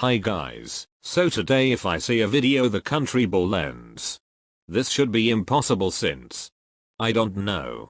Hi guys, so today if I see a video the country ball ends. This should be impossible since. I don't know.